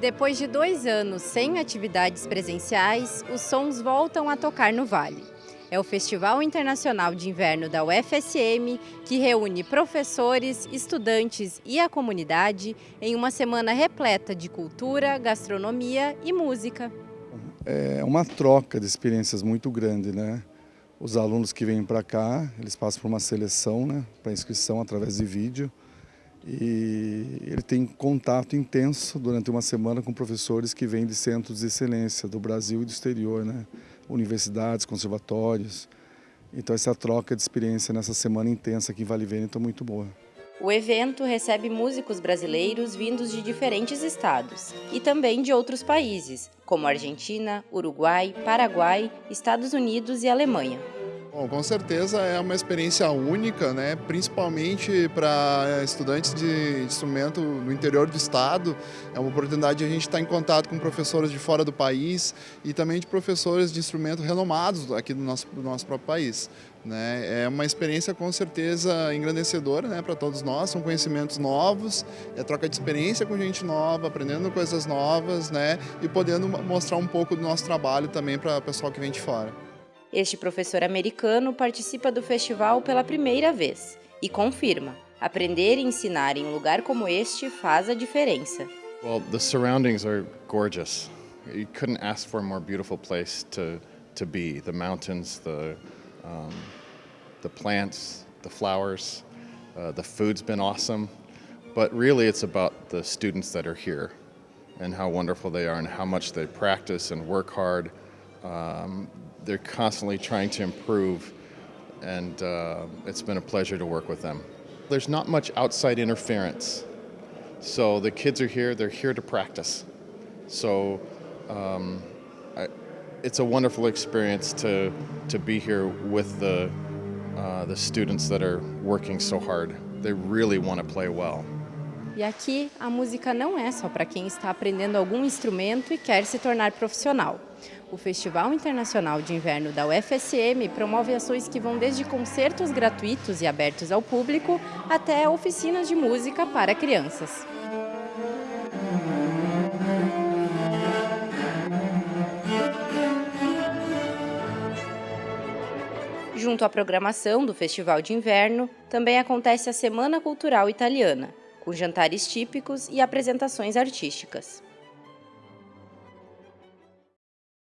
Depois de dois anos sem atividades presenciais, os sons voltam a tocar no Vale. É o Festival Internacional de Inverno da UFSM que reúne professores, estudantes e a comunidade em uma semana repleta de cultura, gastronomia e música. É uma troca de experiências muito grande, né? Os alunos que vêm para cá, eles passam por uma seleção, né, para inscrição através de vídeo e ele tem contato intenso durante uma semana com professores que vêm de centros de excelência do Brasil e do exterior, né? universidades, conservatórios. Então essa troca de experiência nessa semana intensa aqui em Vale Vêneto é muito boa. O evento recebe músicos brasileiros vindos de diferentes estados e também de outros países, como Argentina, Uruguai, Paraguai, Estados Unidos e Alemanha. Bom, com certeza é uma experiência única, né? principalmente para estudantes de instrumento no interior do estado. É uma oportunidade de a gente estar em contato com professores de fora do país e também de professores de instrumento renomados aqui do nosso, do nosso próprio país. Né? É uma experiência com certeza engrandecedora né, para todos nós, são conhecimentos novos, é troca de experiência com gente nova, aprendendo coisas novas né, e podendo mostrar um pouco do nosso trabalho também para o pessoal que vem de fora. Este professor americano participa do festival pela primeira vez e confirma: aprender e ensinar em um lugar como este faz a diferença. Well, the surroundings are gorgeous. You couldn't ask for a more beautiful place to to be. The mountains, the um, the plants, the flowers, uh, the food's been awesome. But really, it's about the students that are here and how wonderful they are and how much they practice and work hard. Um, they're constantly trying to improve, and uh, it's been a pleasure to work with them. There's not much outside interference. So the kids are here, they're here to practice. So um, I, it's a wonderful experience to, to be here with the, uh, the students that are working so hard. They really want to play well. E aqui a música não é só para quem está aprendendo algum instrumento e quer se tornar profissional. O Festival Internacional de Inverno da UFSM promove ações que vão desde concertos gratuitos e abertos ao público até oficinas de música para crianças. Junto à programação do Festival de Inverno, também acontece a Semana Cultural Italiana, com jantares típicos e apresentações artísticas.